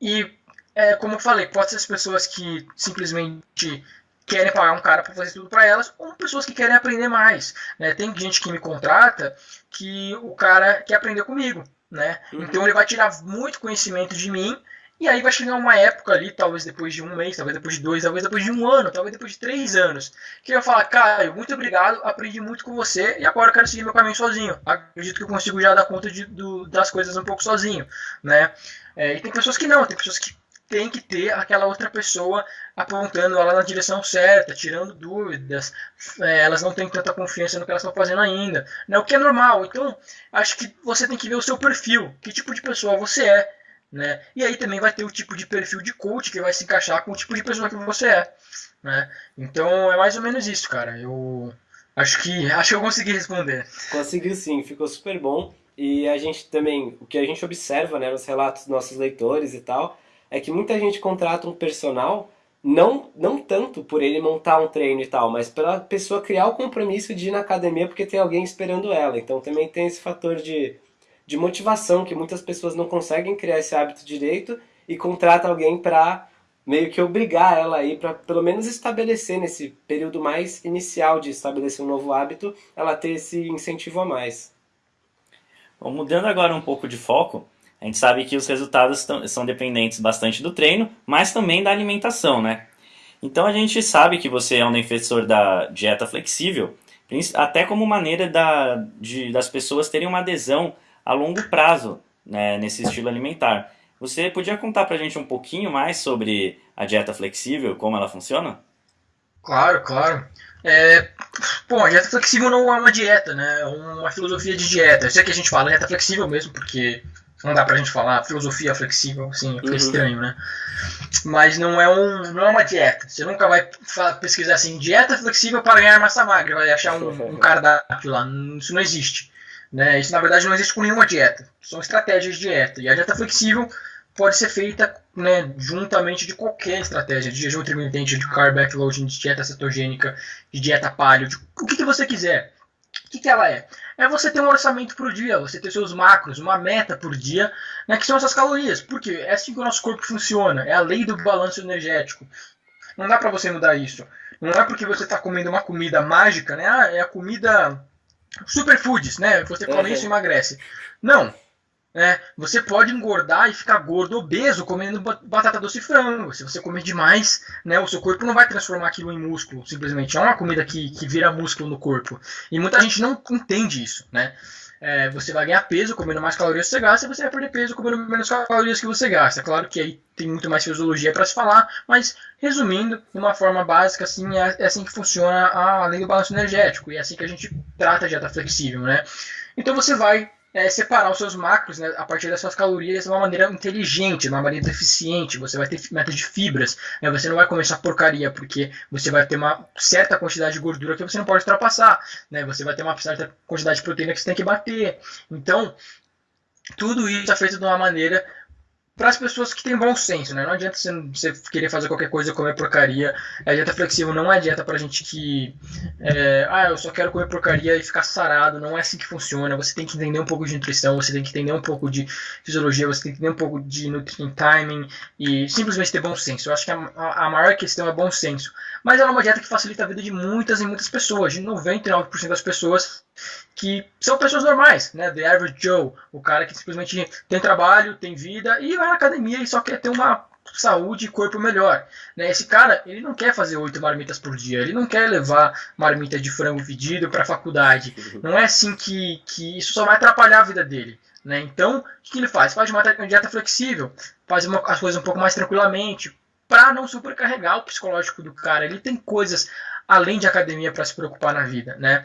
e é, como eu falei, pode ser as pessoas que simplesmente querem pagar um cara para fazer tudo para elas, ou pessoas que querem aprender mais. Né? Tem gente que me contrata que o cara quer aprender comigo. Né? Uhum. Então ele vai tirar muito conhecimento de mim e aí vai chegar uma época ali, talvez depois de um mês, talvez depois de dois, talvez depois de um ano, talvez depois de três anos, que eu falar, Caio, muito obrigado, aprendi muito com você e agora eu quero seguir meu caminho sozinho. Acredito que eu consigo já dar conta de, do, das coisas um pouco sozinho, né? É, e tem pessoas que não, tem pessoas que tem que ter aquela outra pessoa apontando ela na direção certa, tirando dúvidas, é, elas não têm tanta confiança no que elas estão fazendo ainda, né? o que é normal. Então, acho que você tem que ver o seu perfil, que tipo de pessoa você é, né? E aí também vai ter o tipo de perfil de coach que vai se encaixar com o tipo de pessoa que você é. Né? Então é mais ou menos isso, cara. Eu acho que acho que eu consegui responder. Conseguiu sim, ficou super bom. E a gente também, o que a gente observa né, nos relatos dos nossos leitores e tal, é que muita gente contrata um personal não, não tanto por ele montar um treino e tal, mas pela pessoa criar o compromisso de ir na academia porque tem alguém esperando ela. Então também tem esse fator de de motivação, que muitas pessoas não conseguem criar esse hábito direito e contrata alguém para meio que obrigar ela aí para pelo menos estabelecer nesse período mais inicial de estabelecer um novo hábito, ela ter esse incentivo a mais. Bom, mudando agora um pouco de foco, a gente sabe que os resultados são dependentes bastante do treino, mas também da alimentação, né? Então a gente sabe que você é um defensor da dieta flexível, até como maneira da, de, das pessoas terem uma adesão a longo prazo né, nesse estilo alimentar. Você podia contar para a gente um pouquinho mais sobre a dieta flexível, como ela funciona? Claro, claro. É, bom, a dieta flexível não é uma dieta, né? É uma filosofia de dieta. Eu sei que a gente fala dieta flexível mesmo, porque não dá pra gente falar filosofia flexível, assim, fica uhum. estranho, né? Mas não é, um, não é uma dieta. Você nunca vai pesquisar assim, dieta flexível para ganhar massa magra, vai achar um, um cardápio lá. Isso não existe. Né? Isso na verdade não existe com nenhuma dieta. São estratégias de dieta. E a dieta flexível pode ser feita né, juntamente de qualquer estratégia, de jejum intermitente, de carb backloading, de dieta cetogênica, de dieta paleo, de o que, que você quiser. O que, que ela é? É você ter um orçamento por dia, você ter seus macros, uma meta por dia, né, que são essas calorias. Porque é assim que o nosso corpo funciona, é a lei do balanço energético. Não dá para você mudar isso. Não é porque você está comendo uma comida mágica, né? Ah, é a comida superfoods, né? Você come uhum. isso e emagrece. Não. É, você pode engordar e ficar gordo, obeso, comendo batata doce e frango. Se você comer demais, né, o seu corpo não vai transformar aquilo em músculo, simplesmente. É uma comida que, que vira músculo no corpo. E muita gente não entende isso, né? É, você vai ganhar peso comendo mais calorias que você gasta e você vai perder peso comendo menos calorias que você gasta. Claro que aí tem muito mais fisiologia para se falar, mas resumindo, de uma forma básica, assim, é, é assim que funciona a lei do balanço energético e é assim que a gente trata a dieta flexível, né? Então você vai é, separar os seus macros né, a partir das suas calorias de uma maneira inteligente, de uma maneira eficiente. Você vai ter metas de fibras. Né, você não vai comer essa porcaria, porque você vai ter uma certa quantidade de gordura que você não pode ultrapassar. Né, você vai ter uma certa quantidade de proteína que você tem que bater. Então, tudo isso é feito de uma maneira para as pessoas que têm bom senso, né? Não adianta você, querer fazer qualquer coisa comer porcaria. A dieta flexível não é dieta para gente que, é, ah, eu só quero comer porcaria e ficar sarado. Não é assim que funciona. Você tem que entender um pouco de nutrição, você tem que entender um pouco de fisiologia, você tem que entender um pouco de nutrient timing e simplesmente ter bom senso. Eu acho que a, a maior questão é bom senso. Mas ela é uma dieta que facilita a vida de muitas e muitas pessoas, de 99% das pessoas que são pessoas normais, né? The average Joe, o cara que simplesmente tem trabalho, tem vida e vai na academia e só quer ter uma saúde e corpo melhor. Né? Esse cara, ele não quer fazer oito marmitas por dia, ele não quer levar marmita de frango pedido para a faculdade. Não é assim que, que isso só vai atrapalhar a vida dele. Né? Então, o que ele faz? Faz uma dieta flexível, faz uma, as coisas um pouco mais tranquilamente, para não supercarregar o psicológico do cara. Ele tem coisas além de academia para se preocupar na vida, né?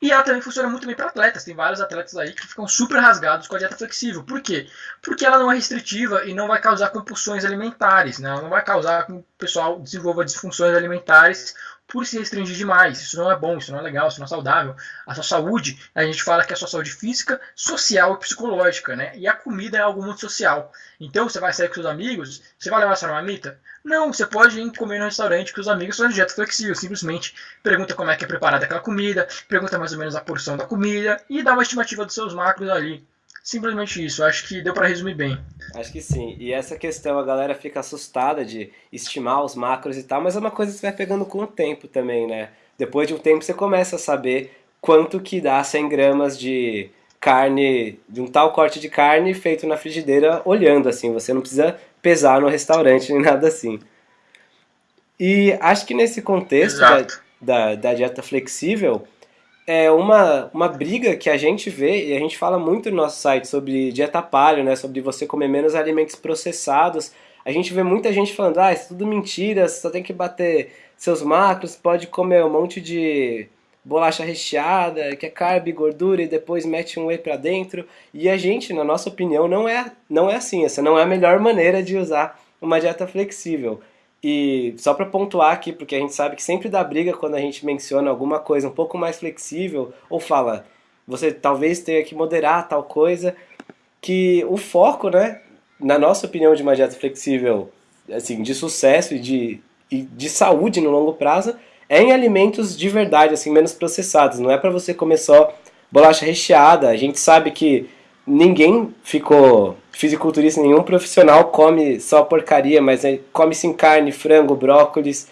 E ela também funciona muito bem para atletas. Tem vários atletas aí que ficam super rasgados com a dieta flexível. Por quê? Porque ela não é restritiva e não vai causar compulsões alimentares. Né? Ela não vai causar que o pessoal desenvolva disfunções alimentares por se restringir demais. Isso não é bom, isso não é legal, isso não é saudável. A sua saúde, a gente fala que é a sua saúde física, social e psicológica, né? E a comida é algo muito social. Então, você vai sair com seus amigos, você vai levar sua marmita? Não, você pode ir comer no restaurante com os amigos fazendo dieta flexível. Simplesmente pergunta como é que é preparada aquela comida, pergunta mais ou menos a porção da comida e dá uma estimativa dos seus macros ali. Simplesmente isso, acho que deu para resumir bem. Acho que sim. E essa questão, a galera fica assustada de estimar os macros e tal, mas é uma coisa que você vai pegando com o tempo também, né? Depois de um tempo você começa a saber quanto que dá 100 gramas de carne, de um tal corte de carne feito na frigideira olhando assim. Você não precisa pesar no restaurante nem nada assim. E acho que nesse contexto da, da, da dieta flexível, é uma, uma briga que a gente vê, e a gente fala muito no nosso site sobre dieta paleo, né, sobre você comer menos alimentos processados. A gente vê muita gente falando, ah, isso é tudo mentira, você só tem que bater seus macros, pode comer um monte de bolacha recheada, que é carb, gordura, e depois mete um whey pra dentro. E a gente, na nossa opinião, não é, não é assim. Essa não é a melhor maneira de usar uma dieta flexível. E só para pontuar aqui, porque a gente sabe que sempre dá briga quando a gente menciona alguma coisa um pouco mais flexível, ou fala, você talvez tenha que moderar tal coisa, que o foco, né, na nossa opinião de uma dieta flexível, assim, de sucesso e de, e de saúde no longo prazo, é em alimentos de verdade, assim, menos processados. Não é para você comer só bolacha recheada. A gente sabe que ninguém ficou fisiculturista, nenhum profissional come só porcaria, mas come sim carne, frango, brócolis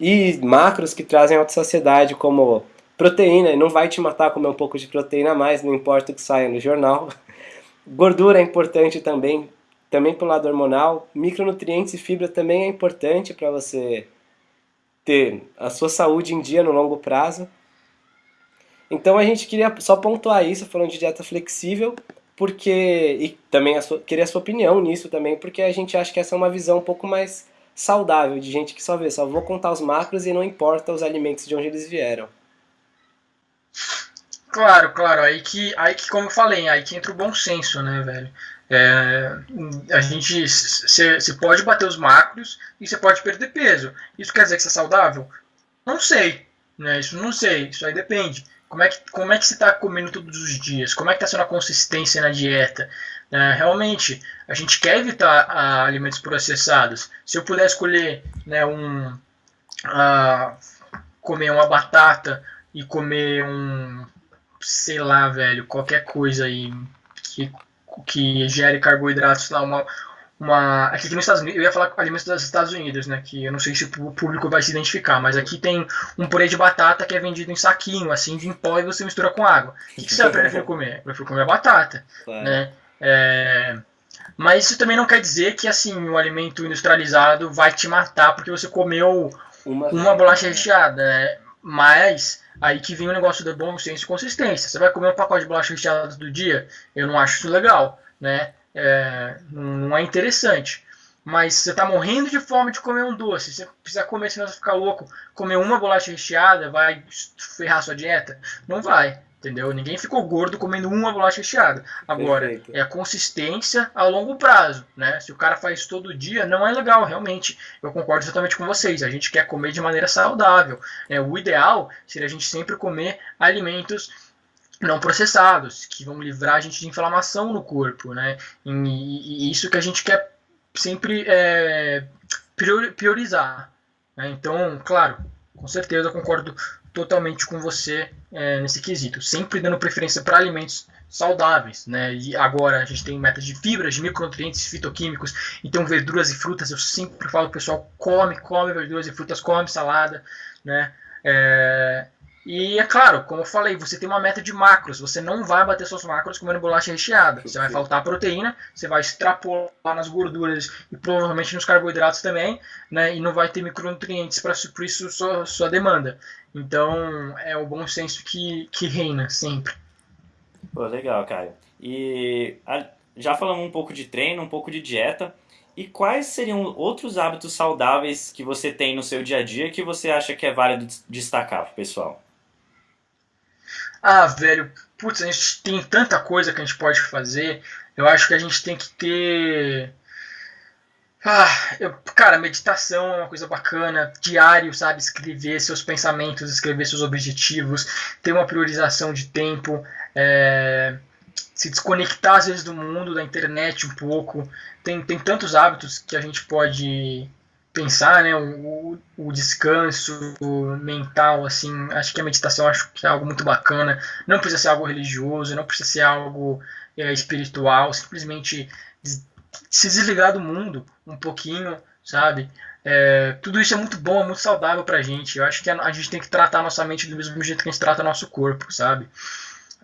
e macros que trazem alta saciedade, como proteína, e não vai te matar comer um pouco de proteína a mais, não importa o que saia no jornal. Gordura é importante também, também para o lado hormonal. Micronutrientes e fibra também é importante para você ter a sua saúde em dia no longo prazo. Então a gente queria só pontuar isso, falando de dieta flexível, porque e também sua, queria a sua opinião nisso também, porque a gente acha que essa é uma visão um pouco mais saudável de gente que só vê, só vou contar os macros e não importa os alimentos de onde eles vieram. Claro, claro, aí que, aí que como eu falei, aí que entra o bom senso, né, velho? É, a gente você pode bater os macros e você pode perder peso. Isso quer dizer que você é saudável? Não sei, né? Isso não sei, isso aí depende. Como é que, como é que você está comendo todos os dias? Como é que está sendo a consistência na dieta? É, realmente, a gente quer evitar ah, alimentos processados. Se eu puder escolher né, um, ah, comer uma batata e comer um, sei lá, velho, qualquer coisa aí que, que gere carboidratos lá, uma, uma. Aqui nos Estados Unidos, eu ia falar alimentos dos Estados Unidos, né? Que eu não sei se o público vai se identificar, mas aqui tem um purê de batata que é vendido em saquinho, assim, de em pó e você mistura com água. O que, que você vai preferir comer? Eu prefiro comer a batata, claro. né? É, mas isso também não quer dizer que assim o alimento industrializado vai te matar porque você comeu uma, uma bolacha recheada. Né? Mas aí que vem o negócio do bom senso e consistência. Você vai comer um pacote de bolacha recheada todo dia? Eu não acho isso legal, né? É, não é interessante. Mas você está morrendo de fome de comer um doce, você precisa comer, senão você ficar louco. Comer uma bolacha recheada vai ferrar sua dieta? Não vai. Entendeu? Ninguém ficou gordo comendo uma bolacha recheada. Agora, Perfeito. é a consistência a longo prazo, né? Se o cara faz todo dia, não é legal, realmente. Eu concordo exatamente com vocês. A gente quer comer de maneira saudável. Né? O ideal seria a gente sempre comer alimentos não processados, que vão livrar a gente de inflamação no corpo, né? E, e isso que a gente quer sempre é, priorizar. Né? Então, claro, com certeza eu concordo totalmente com você é, nesse quesito, sempre dando preferência para alimentos saudáveis, né? E agora a gente tem metas de fibras, de micronutrientes, fitoquímicos, então verduras e frutas, eu sempre falo pro pessoal, come, come verduras e frutas, come salada, né? É, e é claro, como eu falei, você tem uma meta de macros. Você não vai bater suas macros comendo bolacha recheada. Você vai faltar proteína, você vai extrapolar nas gorduras e provavelmente nos carboidratos também, né? E não vai ter micronutrientes para suprir sua, sua demanda. Então é o bom senso que, que reina sempre. Pô, legal, Caio. E já falamos um pouco de treino, um pouco de dieta. E quais seriam outros hábitos saudáveis que você tem no seu dia a dia que você acha que é válido destacar pro pessoal? Ah, velho, putz, a gente tem tanta coisa que a gente pode fazer. Eu acho que a gente tem que ter. Ah, eu, cara, meditação é uma coisa bacana. Diário, sabe? Escrever seus pensamentos, escrever seus objetivos, ter uma priorização de tempo, é, se desconectar às vezes do mundo, da internet um pouco. Tem, tem tantos hábitos que a gente pode pensar, né, o, o descanso mental, assim, acho que a meditação acho que é algo muito bacana. Não precisa ser algo religioso, não precisa ser algo é, espiritual, simplesmente se desligar do mundo um pouquinho, sabe? É, tudo isso é muito bom, é muito saudável pra gente. Eu acho que a, a, gente tem que tratar nossa mente do mesmo jeito que a gente trata nosso corpo, sabe?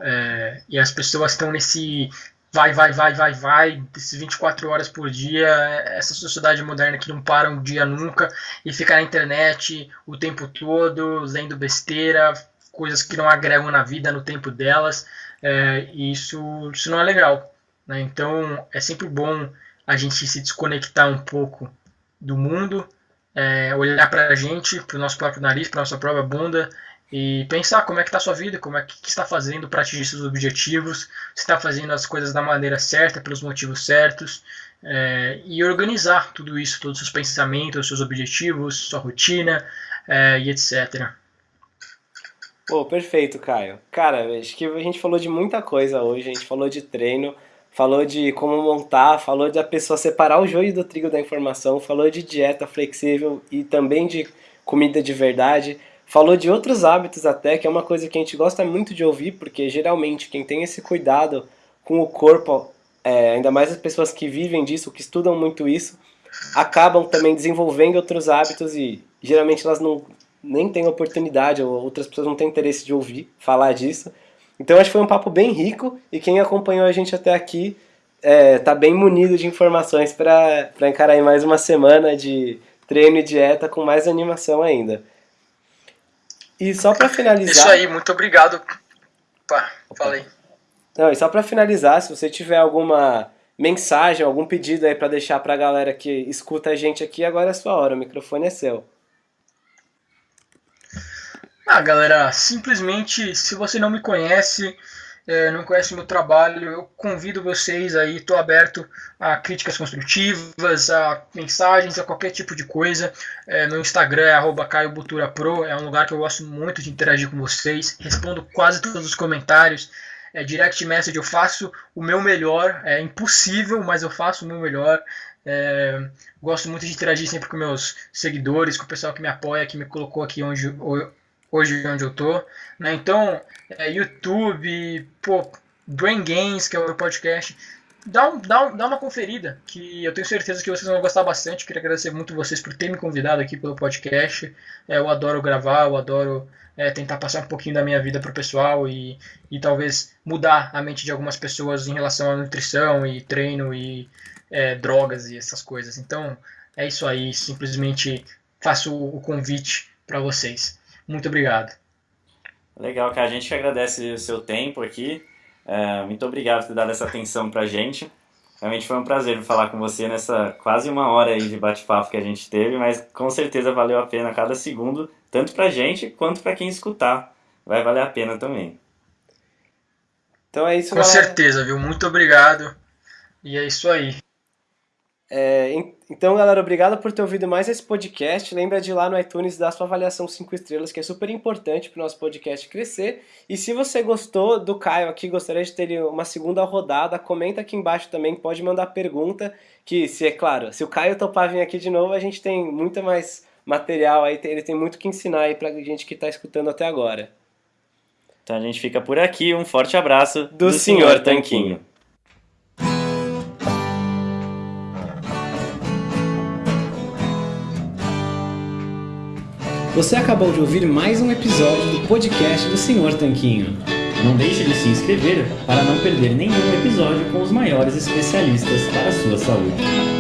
É, e as pessoas estão nesse vai, vai, vai, vai, vai, desses 24 horas por dia, essa sociedade moderna que não para um dia nunca e fica na internet o tempo todo, lendo besteira, coisas que não agregam na vida no tempo delas, é, e isso, isso não é legal. Né? Então é sempre bom a gente se desconectar um pouco do mundo, é, olhar para a gente, para o nosso próprio nariz, para nossa própria bunda e pensar como é que está sua vida, como é que, que está fazendo para atingir seus objetivos, se está fazendo as coisas da maneira certa, pelos motivos certos, é, e organizar tudo isso, todos os seus pensamentos, seus objetivos, sua rotina é, e etc. Pô, perfeito, Caio. Cara, acho que a gente falou de muita coisa hoje, a gente falou de treino, falou de como montar, falou da pessoa separar o joio do trigo da informação, falou de dieta flexível e também de comida de verdade. Falou de outros hábitos até, que é uma coisa que a gente gosta muito de ouvir, porque geralmente quem tem esse cuidado com o corpo, é, ainda mais as pessoas que vivem disso, que estudam muito isso, acabam também desenvolvendo outros hábitos e geralmente elas não nem têm oportunidade ou outras pessoas não têm interesse de ouvir falar disso. Então acho que foi um papo bem rico e quem acompanhou a gente até aqui é, tá bem munido de informações para encarar mais uma semana de treino e dieta com mais animação ainda. E só para finalizar. Isso aí, muito obrigado. Pá, falei. Não, e só para finalizar, se você tiver alguma mensagem, algum pedido aí para deixar para a galera que escuta a gente aqui, agora é a sua hora, o microfone é seu. Ah, galera, simplesmente, se você não me conhece, é, não conhece meu trabalho, eu convido vocês aí, estou aberto a críticas construtivas, a mensagens, a qualquer tipo de coisa. É, meu Instagram é caiobuturapro, é um lugar que eu gosto muito de interagir com vocês, respondo quase todos os comentários. É, direct message eu faço o meu melhor, é impossível, mas eu faço o meu melhor. É, gosto muito de interagir sempre com meus seguidores, com o pessoal que me apoia, que me colocou aqui onde, hoje onde eu tô. Né? Então, é, YouTube, pô, Brain Games, que é o meu podcast, dá, um, dá, um, dá uma conferida, que eu tenho certeza que vocês vão gostar bastante. Queria agradecer muito vocês por terem me convidado aqui pelo podcast. É, eu adoro gravar, eu adoro é, tentar passar um pouquinho da minha vida para o pessoal e, e talvez mudar a mente de algumas pessoas em relação à nutrição e treino e é, drogas e essas coisas. Então é isso aí, simplesmente faço o convite para vocês. Muito obrigado. Legal, cara. A gente que agradece o seu tempo aqui. É, muito obrigado por ter dado essa atenção pra gente. Realmente foi um prazer falar com você nessa quase uma hora aí de bate-papo que a gente teve, mas com certeza valeu a pena cada segundo, tanto pra gente quanto pra quem escutar. Vai valer a pena também. Então é isso, Com galera. certeza, viu? Muito obrigado. E é isso aí. É, então, galera, obrigado por ter ouvido mais esse podcast. Lembra de ir lá no iTunes dar sua avaliação 5 estrelas, que é super importante para o nosso podcast crescer. E se você gostou do Caio aqui, gostaria de ter uma segunda rodada, comenta aqui embaixo também, pode mandar pergunta, que se é claro, se o Caio topar vir aqui de novo, a gente tem muito mais material aí, ele tem muito que ensinar aí pra gente que está escutando até agora. Então a gente fica por aqui, um forte abraço do, do Senhor Tanquinho. Você acabou de ouvir mais um episódio do podcast do Senhor Tanquinho. Não deixe de se inscrever para não perder nenhum episódio com os maiores especialistas para a sua saúde.